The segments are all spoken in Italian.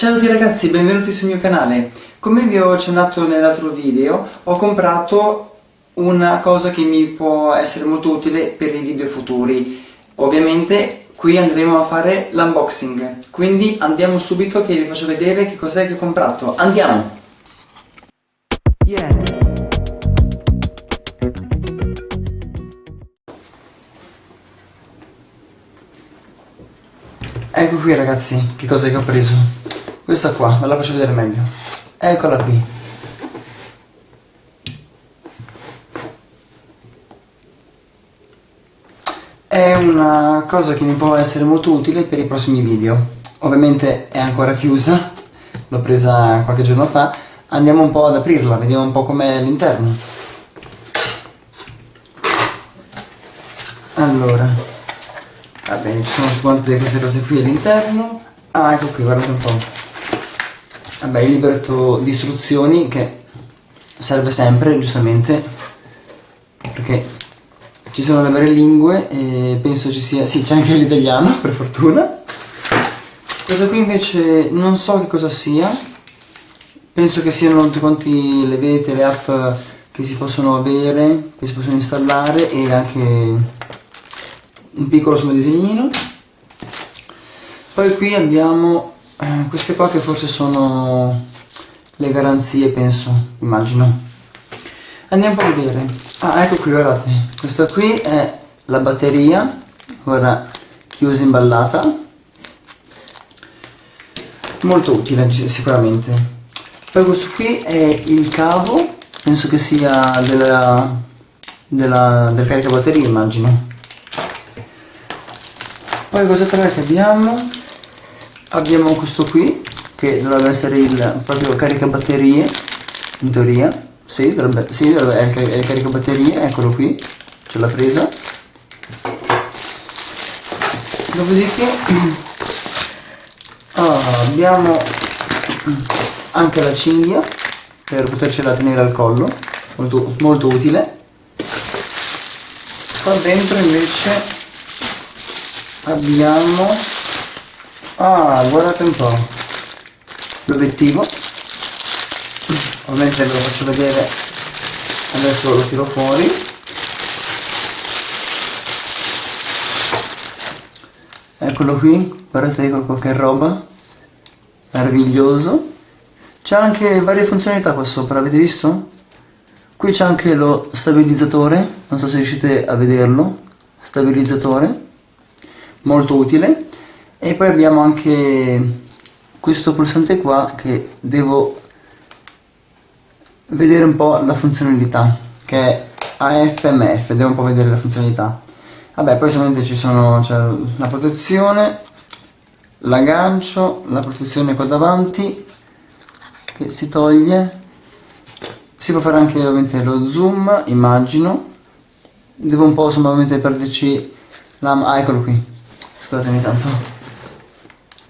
Ciao a tutti ragazzi, benvenuti sul mio canale. Come vi ho accennato nell'altro video, ho comprato una cosa che mi può essere molto utile per i video futuri. Ovviamente qui andremo a fare l'unboxing, quindi andiamo subito che vi faccio vedere che cos'è che ho comprato. Andiamo! Yeah. Ecco qui ragazzi, che cosa che ho preso. Questa qua, ve la faccio vedere meglio. Eccola qui. È una cosa che mi può essere molto utile per i prossimi video. Ovviamente è ancora chiusa, l'ho presa qualche giorno fa. Andiamo un po' ad aprirla, vediamo un po' com'è all'interno. Allora, va bene ci sono quante queste cose qui all'interno ah ecco qui guardate un po' vabbè il libretto di istruzioni che serve sempre giustamente perché ci sono le varie lingue e penso ci sia sì c'è anche l'italiano per fortuna. Questo qui invece non so che cosa sia. Penso che siano tutti quanti le vete le app che si possono avere che si possono installare e anche un piccolo suo disegnino. Poi qui abbiamo eh, queste qua che forse sono le garanzie penso immagino. Andiamo a vedere. Ah ecco qui guardate. Questa qui è la batteria ora chiusa imballata. Molto utile sicuramente. Poi questo qui è il cavo penso che sia della, della, del caricabatteria immagino. Poi cos'altro che abbiamo abbiamo questo qui che dovrebbe essere il proprio caricabatterie in teoria. Sì, dovrebbe, sì, dovrebbe, è il caricabatterie eccolo qui c'è la presa. Dopodiché oh, abbiamo anche la cinghia per potercela tenere al collo molto, molto utile. Qua dentro invece abbiamo ah guardate un po' l'obiettivo. Ovviamente ve lo faccio vedere. Adesso lo tiro fuori. Eccolo qui. Guardate che roba. Meraviglioso. C'è anche varie funzionalità qua sopra avete visto? qui c'è anche lo stabilizzatore. Non so se riuscite a vederlo. Stabilizzatore. Molto utile e poi abbiamo anche questo pulsante qua che devo vedere un po' la funzionalità che è AFMF, devo un po' vedere la funzionalità. Vabbè poi solamente ci sono cioè, la protezione l'aggancio, la protezione qua davanti che si toglie. Si può fare anche ovviamente lo zoom immagino. Devo un po' insomma ovviamente perderci la... ah eccolo qui. Scusatemi tanto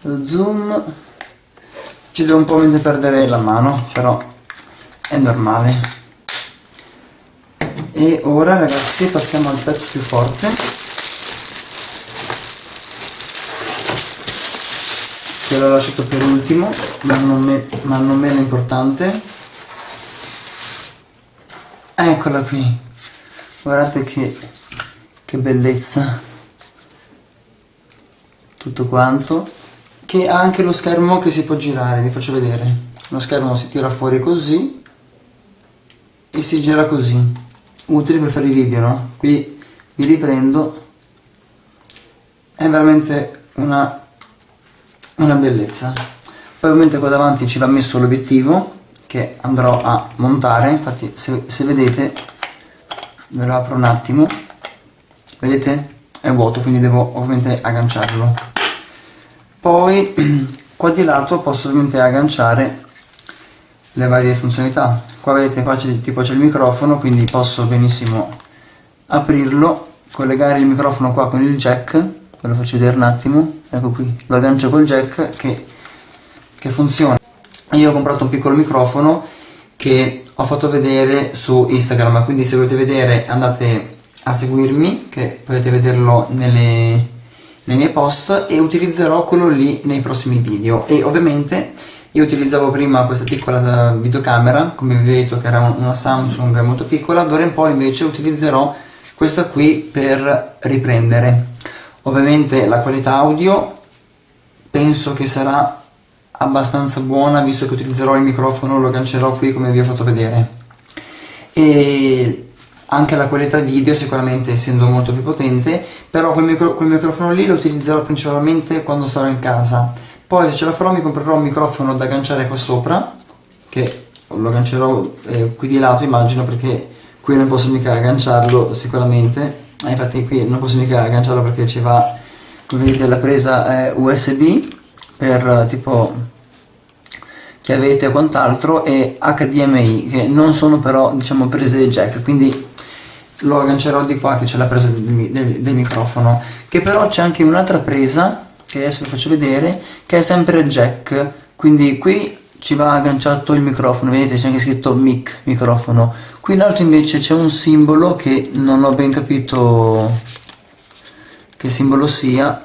lo zoom. Ci devo un po' perdere la mano però è normale. E ora ragazzi passiamo al pezzo più forte. Che l'ho lasciato per ultimo ma non, me, ma non meno importante. Eccola qui. Guardate che, che bellezza. Tutto quanto che ha anche lo schermo che si può girare vi faccio vedere. Lo schermo si tira fuori così e si gira così. Utile per fare i video no? qui vi riprendo. È veramente una, una bellezza. Poi ovviamente qua davanti ci va messo l'obiettivo che andrò a montare. Infatti se, se vedete ve lo apro un attimo. Vedete? È vuoto quindi devo ovviamente agganciarlo poi qua di lato posso ovviamente agganciare le varie funzionalità. Qua vedete qua c'è tipo c'è il microfono quindi posso benissimo aprirlo collegare il microfono qua con il jack ve lo faccio vedere un attimo. Ecco qui lo aggancio col jack che, che funziona. Io ho comprato un piccolo microfono che ho fatto vedere su Instagram quindi se volete vedere andate a seguirmi che potete vederlo nelle nei miei post e utilizzerò quello lì nei prossimi video. E ovviamente io utilizzavo prima questa piccola videocamera come vi ho detto che era una Samsung molto piccola d'ora in poi invece utilizzerò questa qui per riprendere. Ovviamente la qualità audio penso che sarà abbastanza buona visto che utilizzerò il microfono lo aggancerò qui come vi ho fatto vedere. E anche la qualità video sicuramente essendo molto più potente però quel, micro, quel microfono lì lo utilizzerò principalmente quando sarò in casa. Poi se ce la farò mi comprerò un microfono da agganciare qua sopra che lo aggancerò eh, qui di lato immagino perché qui non posso mica agganciarlo sicuramente. Eh, infatti qui non posso mica agganciarlo perché ci va come vedete la presa è USB per tipo chiavette o quant'altro e HDMI che non sono però diciamo prese jack quindi lo aggancerò di qua che c'è la presa del, del, del microfono che però c'è anche un'altra presa che adesso vi faccio vedere che è sempre jack. Quindi qui ci va agganciato il microfono vedete c'è anche scritto mic microfono. Qui in alto invece c'è un simbolo che non ho ben capito che simbolo sia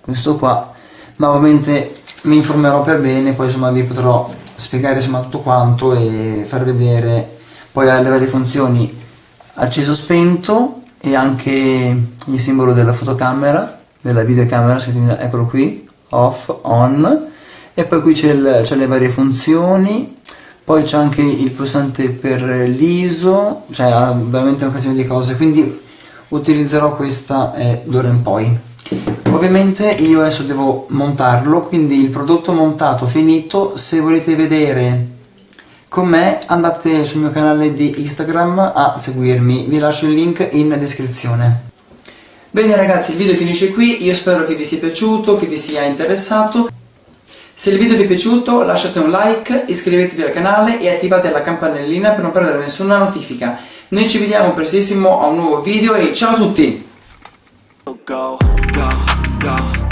questo qua. Ma ovviamente mi informerò per bene poi insomma vi potrò spiegare insomma tutto quanto e far vedere poi alle varie funzioni acceso spento e anche il simbolo della fotocamera della videocamera eccolo qui off on. E poi qui c'è le varie funzioni poi c'è anche il pulsante per l'ISO cioè ha veramente un casino di cose quindi utilizzerò questa eh, d'ora in poi. Ovviamente io adesso devo montarlo quindi il prodotto montato finito se volete vedere con me andate sul mio canale di Instagram a seguirmi vi lascio il link in descrizione bene ragazzi il video finisce qui io spero che vi sia piaciuto che vi sia interessato se il video vi è piaciuto lasciate un like, iscrivetevi al canale e attivate la campanellina per non perdere nessuna notifica. Noi ci vediamo prestissimo a un nuovo video e ciao a tutti! go, go, go.